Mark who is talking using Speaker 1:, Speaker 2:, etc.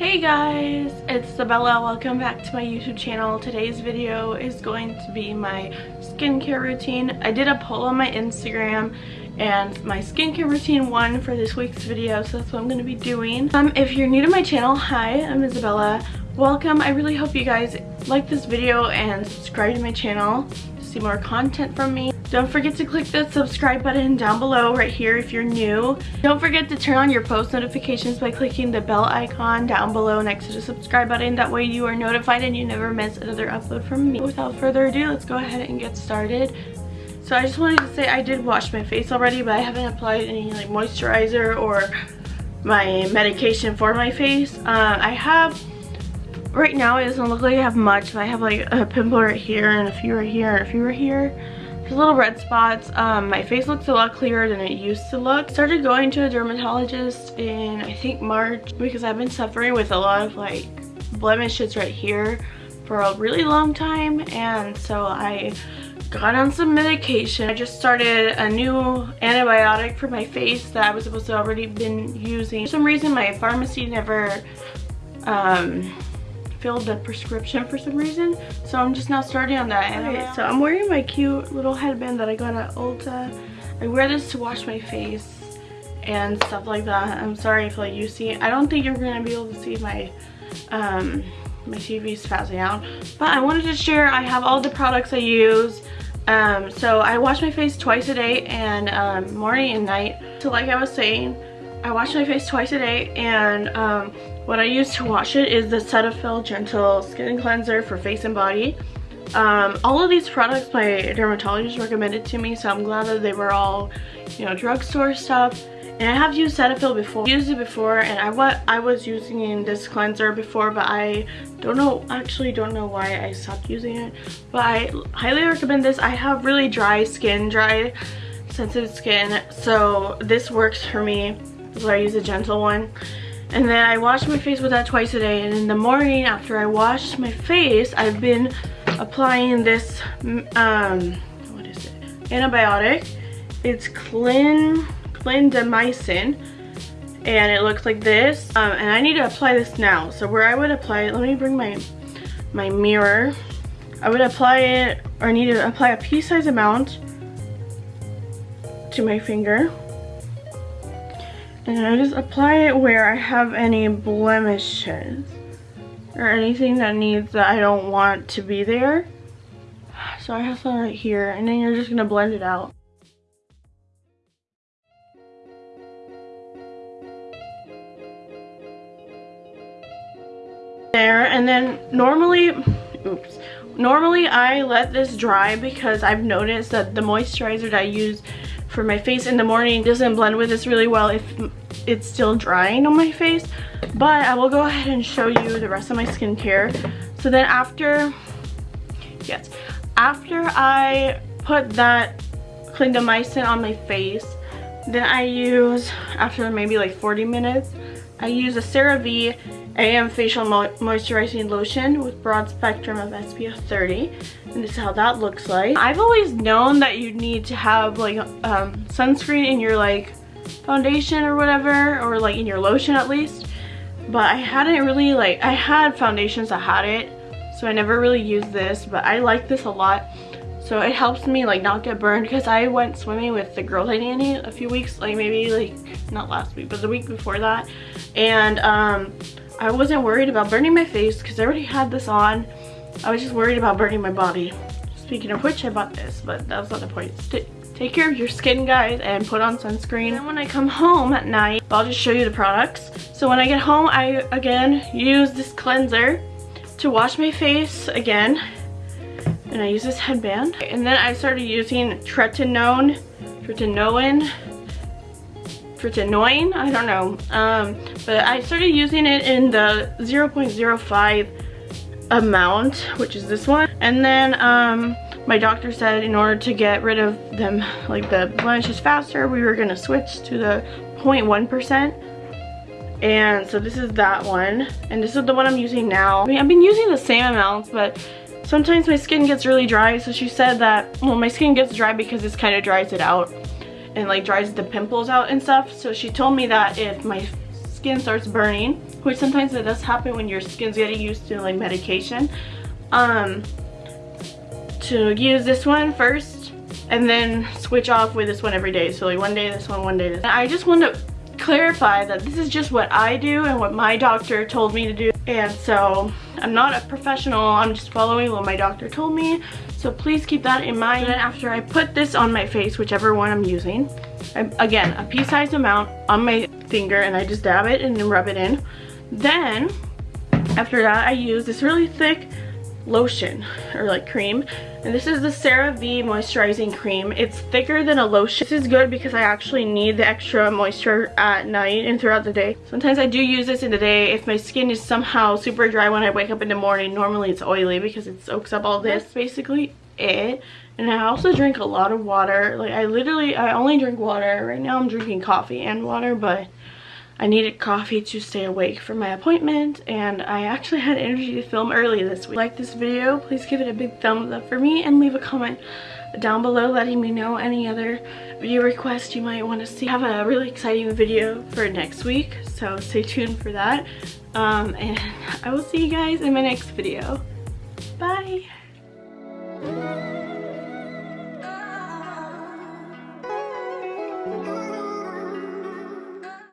Speaker 1: Hey guys, it's Sabella. Welcome back to my YouTube channel. Today's video is going to be my skincare routine. I did a poll on my Instagram and my skincare routine one for this week's video, so that's what I'm going to be doing. Um, if you're new to my channel, hi, I'm Isabella. Welcome. I really hope you guys like this video and subscribe to my channel to see more content from me. Don't forget to click the subscribe button down below right here if you're new. Don't forget to turn on your post notifications by clicking the bell icon down below next to the subscribe button. That way you are notified and you never miss another upload from me. Without further ado, let's go ahead and get started. So I just wanted to say I did wash my face already, but I haven't applied any like moisturizer or my medication for my face. Uh, I have right now it doesn't look like I have much but I have like a pimple right here and a few right here and a few right here there's little red spots. Um, my face looks a lot clearer than it used to look. Started going to a dermatologist in I think March because I've been suffering with a lot of like blemishes right here for a really long time and so I got on some medication. I just started a new antibiotic for my face that I was supposed to already been using. For some reason my pharmacy never um, filled the prescription for some reason. So I'm just now starting on that. Okay, so I'm wearing my cute little headband that I got at Ulta. I wear this to wash my face and stuff like that. I'm sorry if like you see, I don't think you're gonna be able to see my um, my TV is out. But I wanted to share, I have all the products I use. Um, so I wash my face twice a day and um, morning and night. So like I was saying, I wash my face twice a day and um, what I use to wash it is the Cetaphil Gentle Skin Cleanser for face and body. Um, all of these products my dermatologist recommended to me, so I'm glad that they were all, you know, drugstore stuff. And I have used Cetaphil before. Used it before, and I what I was using this cleanser before, but I don't know, actually don't know why I stopped using it. But I highly recommend this. I have really dry skin, dry, sensitive skin, so this works for me. So I use a gentle one. And then I wash my face with that twice a day. And in the morning after I wash my face, I've been applying this, um, what is it? Antibiotic. It's Clin, clindamycin. And it looks like this. Um, and I need to apply this now. So where I would apply it, let me bring my, my mirror. I would apply it, or I need to apply a pea-size amount to my finger. And I just apply it where I have any blemishes or anything that needs that I don't want to be there. So I have some right here and then you're just gonna blend it out. There and then normally, oops, normally I let this dry because I've noticed that the moisturizer that I use for my face in the morning doesn't blend with this really well if it's still drying on my face but I will go ahead and show you the rest of my skincare. So then after yes after I put that clindamycin on my face then I use after maybe like 40 minutes I use a CeraVe AM Facial Mo Moisturizing Lotion with broad spectrum of SPF 30. And this is how that looks like. I've always known that you need to have like um, sunscreen in your like foundation or whatever, or like in your lotion at least. But I hadn't really like, I had foundations that had it, so I never really used this, but I like this a lot. So it helps me like not get burned because I went swimming with the girls I nanny a few weeks, like maybe like, not last week, but the week before that. And um, I wasn't worried about burning my face because I already had this on. I was just worried about burning my body. Speaking of which, I bought this, but that's not the point. Take care of your skin, guys, and put on sunscreen. And when I come home at night, I'll just show you the products. So when I get home, I, again, use this cleanser to wash my face again. And I use this headband. And then I started using tretinoin, tretinoin, tretinoin, I don't know. Um, but I started using it in the 0.05 amount, which is this one. And then um, my doctor said in order to get rid of them, like the blemishes faster, we were gonna switch to the 0.1%. And so this is that one. And this is the one I'm using now. I mean, I've been using the same amounts, but sometimes my skin gets really dry. So she said that, well, my skin gets dry because this kind of dries it out and like dries the pimples out and stuff. So she told me that if my skin starts burning, which sometimes it does happen when your skin's getting used to like medication. Um, to use this one first and then switch off with this one every day. So like one day this one, one day this. I just want to clarify that this is just what I do and what my doctor told me to do. And so I'm not a professional, I'm just following what my doctor told me. So please keep that in mind. And after I put this on my face, whichever one I'm using, I, again, a pea-sized amount on my finger and I just dab it and then rub it in. Then, after that, I use this really thick lotion or like cream. And this is the CeraVe moisturizing cream. It's thicker than a lotion. This is good because I actually need the extra moisture at night and throughout the day. Sometimes I do use this in the day. If my skin is somehow super dry when I wake up in the morning normally it's oily because it soaks up all this. That's basically it. And I also drink a lot of water. Like I literally I only drink water. Right now I'm drinking coffee and water but I needed coffee to stay awake for my appointment and I actually had energy to film early this week. Like this video, please give it a big thumbs up for me and leave a comment down below letting me know any other video requests you might want to see. I have a really exciting video for next week, so stay tuned for that. Um, and I will see you guys in my next video. Bye!